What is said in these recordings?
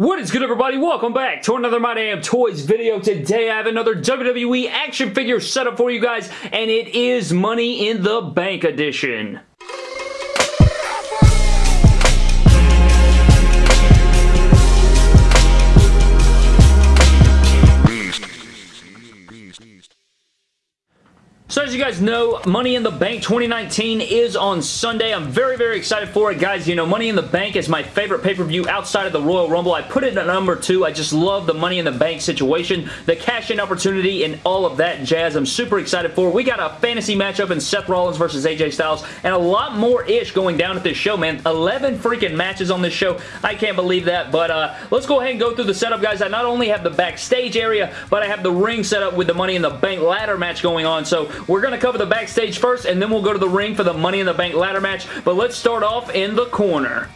What is good everybody? Welcome back to another My Damn Toys video. Today I have another WWE action figure setup for you guys and it is Money in the Bank edition. As you guys know, Money in the Bank 2019 is on Sunday. I'm very, very excited for it, guys. You know, Money in the Bank is my favorite pay-per-view outside of the Royal Rumble. I put it at number two. I just love the Money in the Bank situation, the cash-in opportunity, and all of that jazz. I'm super excited for. We got a fantasy matchup in Seth Rollins versus AJ Styles, and a lot more-ish going down at this show, man. 11 freaking matches on this show. I can't believe that, but uh, let's go ahead and go through the setup, guys. I not only have the backstage area, but I have the ring set up with the Money in the Bank ladder match going on, so we're going to cover the backstage first, and then we'll go to the ring for the Money in the Bank ladder match. But let's start off in the corner.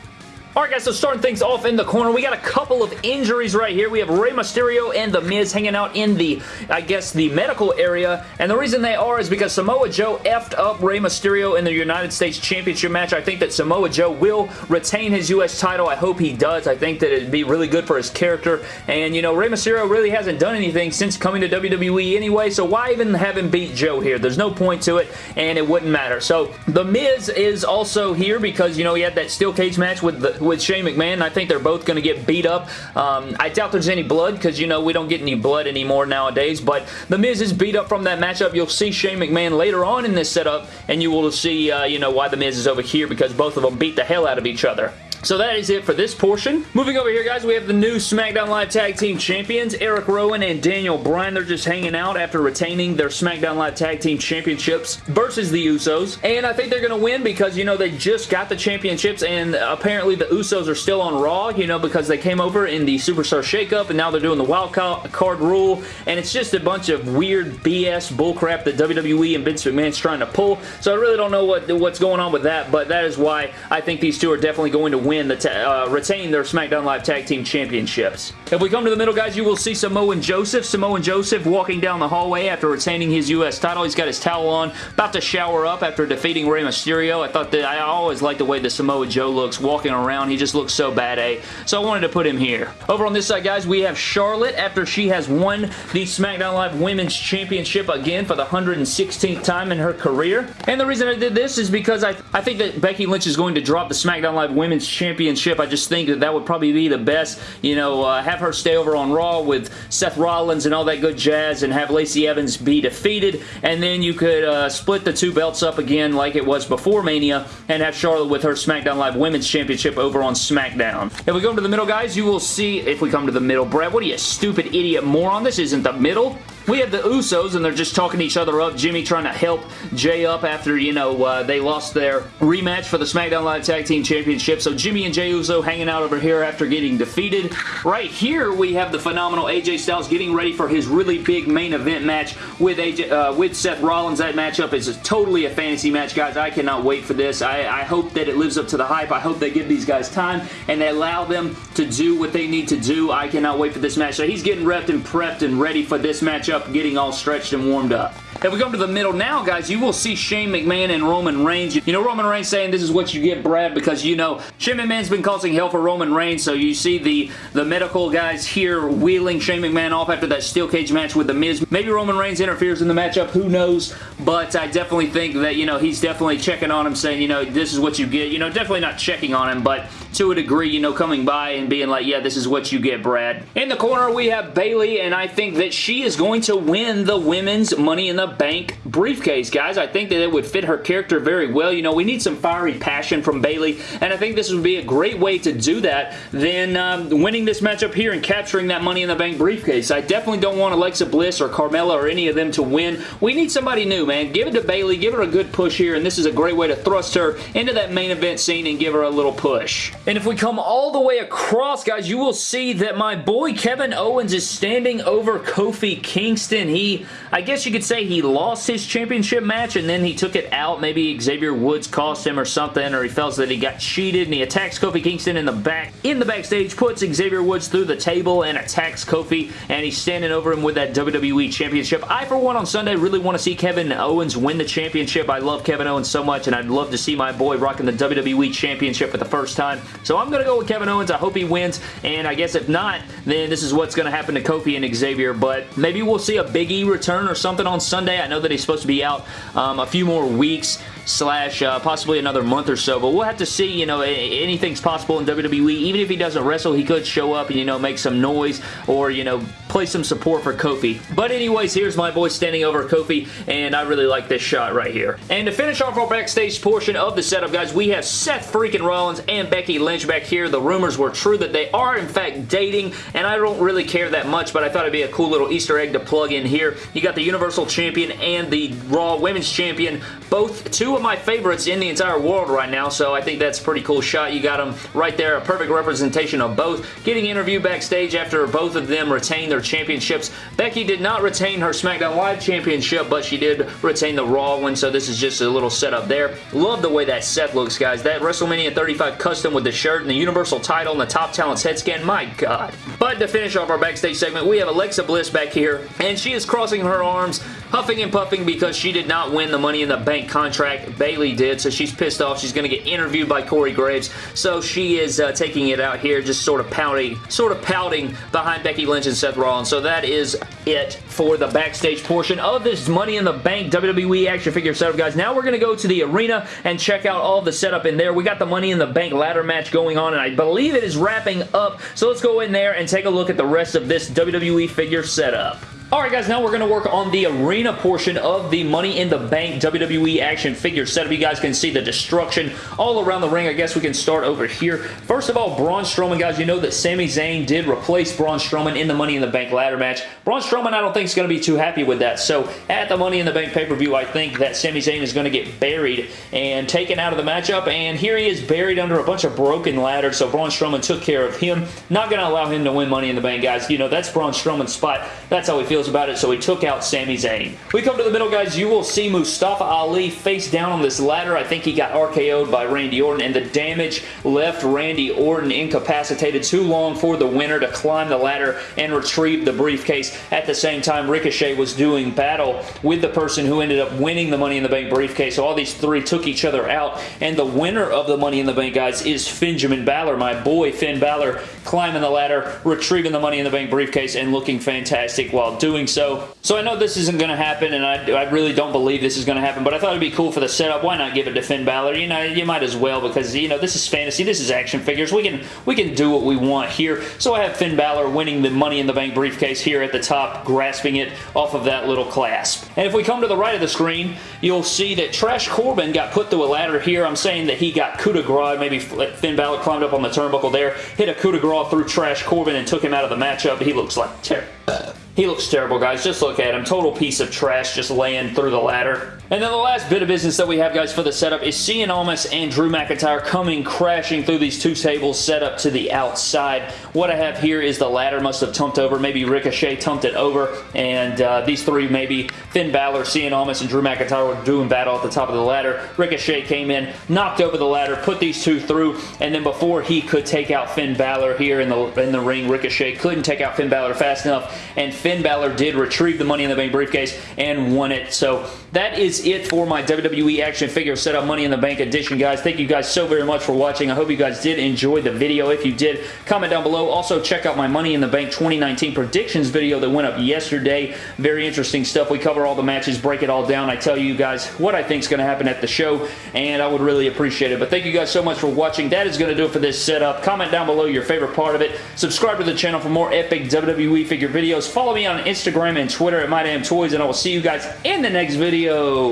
Alright guys, so starting things off in the corner, we got a couple of injuries right here. We have Rey Mysterio and The Miz hanging out in the, I guess, the medical area. And the reason they are is because Samoa Joe effed up Rey Mysterio in the United States Championship match. I think that Samoa Joe will retain his U.S. title. I hope he does. I think that it'd be really good for his character. And, you know, Rey Mysterio really hasn't done anything since coming to WWE anyway, so why even have him beat Joe here? There's no point to it, and it wouldn't matter. So, The Miz is also here because, you know, he had that steel cage match with the with Shane McMahon. I think they're both going to get beat up. Um, I doubt there's any blood because, you know, we don't get any blood anymore nowadays, but The Miz is beat up from that matchup. You'll see Shane McMahon later on in this setup, and you will see, uh, you know, why The Miz is over here because both of them beat the hell out of each other. So that is it for this portion. Moving over here, guys, we have the new SmackDown Live Tag Team Champions, Eric Rowan and Daniel Bryan. They're just hanging out after retaining their SmackDown Live Tag Team Championships versus the Usos. And I think they're going to win because, you know, they just got the championships and apparently the Usos are still on Raw, you know, because they came over in the Superstar Shakeup and now they're doing the wild card rule. And it's just a bunch of weird BS bullcrap that WWE and Vince McMahon's trying to pull. So I really don't know what what's going on with that, but that is why I think these two are definitely going to win win the uh, retain their SmackDown Live Tag Team Championships. If we come to the middle, guys, you will see Samoa Joseph. Samoa Joseph walking down the hallway after retaining his U.S. title. He's got his towel on, about to shower up after defeating Rey Mysterio. I thought that I always like the way the Samoa Joe looks walking around. He just looks so bad, eh? So I wanted to put him here. Over on this side, guys, we have Charlotte after she has won the SmackDown Live Women's Championship again for the 116th time in her career. And the reason I did this is because I, I think that Becky Lynch is going to drop the SmackDown Live Women's Championship Championship. I just think that that would probably be the best. You know, uh, have her stay over on Raw with Seth Rollins and all that good jazz and have Lacey Evans be defeated. And then you could uh, split the two belts up again like it was before Mania and have Charlotte with her SmackDown Live Women's Championship over on SmackDown. If we go to the middle, guys, you will see, if we come to the middle, Brett, what are you, stupid idiot moron? This isn't the middle. We have the Usos, and they're just talking each other up. Jimmy trying to help Jay up after, you know, uh, they lost their rematch for the SmackDown Live Tag Team Championship. So Jimmy and Jay Uso hanging out over here after getting defeated. Right here, we have the phenomenal AJ Styles getting ready for his really big main event match with AJ, uh, with Seth Rollins. That matchup is a, totally a fantasy match, guys. I cannot wait for this. I, I hope that it lives up to the hype. I hope they give these guys time and they allow them to do what they need to do. I cannot wait for this match. So he's getting repped and prepped and ready for this matchup up getting all stretched and warmed up. If we come to the middle now, guys, you will see Shane McMahon and Roman Reigns. You know, Roman Reigns saying this is what you get, Brad, because, you know, Shane McMahon's been causing hell for Roman Reigns, so you see the, the medical guys here wheeling Shane McMahon off after that steel cage match with The Miz. Maybe Roman Reigns interferes in the matchup, who knows, but I definitely think that, you know, he's definitely checking on him, saying, you know, this is what you get. You know, definitely not checking on him, but to a degree, you know, coming by and being like, yeah, this is what you get, Brad. In the corner, we have Bayley, and I think that she is going to win the Women's Money in the Bank briefcase, guys. I think that it would fit her character very well. You know, we need some fiery passion from Bayley, and I think this would be a great way to do that than um, winning this matchup here and capturing that Money in the Bank briefcase. I definitely don't want Alexa Bliss or Carmella or any of them to win. We need somebody new, man. Give it to Bayley. Give her a good push here, and this is a great way to thrust her into that main event scene and give her a little push. And if we come all the way across, guys, you will see that my boy Kevin Owens is standing over Kofi Kingston. He, I guess you could say he lost his Championship match, and then he took it out. Maybe Xavier Woods cost him or something, or he felt that he got cheated, and he attacks Kofi Kingston in the back. In the backstage, puts Xavier Woods through the table and attacks Kofi, and he's standing over him with that WWE Championship. I, for one, on Sunday, really want to see Kevin Owens win the championship. I love Kevin Owens so much, and I'd love to see my boy rocking the WWE Championship for the first time. So I'm going to go with Kevin Owens. I hope he wins, and I guess if not, then this is what's going to happen to Kofi and Xavier, but maybe we'll see a Big E return or something on Sunday. I know that he's supposed to be out um, a few more weeks slash uh, possibly another month or so. But we'll have to see, you know, anything's possible in WWE. Even if he doesn't wrestle, he could show up and, you know, make some noise or, you know, play some support for Kofi. But anyways, here's my boy standing over Kofi, and I really like this shot right here. And to finish off our backstage portion of the setup, guys, we have Seth freaking Rollins and Becky Lynch back here. The rumors were true that they are, in fact, dating, and I don't really care that much, but I thought it'd be a cool little Easter egg to plug in here. You got the Universal Champion and the Raw Women's Champion, both two of my favorites in the entire world right now, so I think that's a pretty cool shot. You got them right there, a perfect representation of both. Getting interviewed backstage after both of them retained their championships. Becky did not retain her SmackDown Live championship, but she did retain the Raw one, so this is just a little setup there. Love the way that Seth looks, guys. That WrestleMania 35 custom with the shirt and the Universal title and the Top Talents head scan, my God. But to finish off our backstage segment, we have Alexa Bliss back here, and she is crossing her arms, huffing and puffing because she did not win the Money in the Bank contract. Bayley did, so she's pissed off. She's going to get interviewed by Corey Graves, so she is uh, taking it out here, just sort of pouting, sort of pouting behind Becky Lynch and Seth Rollins. So that is it for the backstage portion of this Money in the Bank WWE action figure setup, guys. Now we're going to go to the arena and check out all the setup in there. We got the Money in the Bank ladder match going on, and I believe it is wrapping up. So let's go in there and take a look at the rest of this WWE figure setup. Alright guys, now we're going to work on the arena portion of the Money in the Bank WWE action figure setup. You guys can see the destruction all around the ring. I guess we can start over here. First of all, Braun Strowman, guys, you know that Sami Zayn did replace Braun Strowman in the Money in the Bank ladder match. Braun Strowman, I don't think is going to be too happy with that. So at the Money in the Bank pay-per-view, I think that Sami Zayn is going to get buried and taken out of the matchup. And here he is buried under a bunch of broken ladders. So Braun Strowman took care of him. Not going to allow him to win Money in the Bank, guys. You know, that's Braun Strowman's spot. That's how he feels about it, so he took out Sami Zayn. We come to the middle, guys. You will see Mustafa Ali face down on this ladder. I think he got RKO'd by Randy Orton, and the damage left Randy Orton incapacitated too long for the winner to climb the ladder and retrieve the briefcase. At the same time, Ricochet was doing battle with the person who ended up winning the Money in the Bank briefcase. So all these three took each other out, and the winner of the Money in the Bank, guys, is Finjamin Balor. My boy, Finn Balor, climbing the ladder, retrieving the Money in the Bank briefcase, and looking fantastic while doing so. So I know this isn't going to happen, and I, I really don't believe this is going to happen, but I thought it'd be cool for the setup. Why not give it to Finn Balor? You know, you might as well because, you know, this is fantasy. This is action figures. We can, we can do what we want here. So I have Finn Balor winning the Money in the Bank briefcase here at the top, grasping it off of that little clasp. And if we come to the right of the screen, you'll see that Trash Corbin got put through a ladder here. I'm saying that he got coup de grace. Maybe Finn Balor climbed up on the turnbuckle there, hit a coup de grace through Trash Corbin and took him out of the matchup. He looks like terrible. He looks terrible, guys. Just look at him. Total piece of trash just laying through the ladder. And then the last bit of business that we have, guys, for the setup is Cien Almas and Drew McIntyre coming crashing through these two tables set up to the outside. What I have here is the ladder must have tumped over. Maybe Ricochet tumped it over. And uh, these three, maybe Finn Balor, Cien Almas, and Drew McIntyre were doing battle at the top of the ladder. Ricochet came in, knocked over the ladder, put these two through, and then before he could take out Finn Balor here in the, in the ring, Ricochet couldn't take out Finn Balor fast enough, and Finn Balor did retrieve the Money in the Bank briefcase and won it. So that is it for my WWE action figure setup Money in the Bank edition, guys. Thank you guys so very much for watching. I hope you guys did enjoy the video. If you did, comment down below. Also, check out my Money in the Bank 2019 predictions video that went up yesterday. Very interesting stuff. We cover all the matches, break it all down. I tell you guys what I think is going to happen at the show, and I would really appreciate it. But thank you guys so much for watching. That is going to do it for this setup. Comment down below your favorite part of it. Subscribe to the channel for more epic WWE figure videos. Follow me on Instagram and Twitter at MyDamnToys, and I will see you guys in the next video.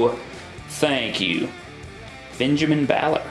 Thank you. Benjamin Balor.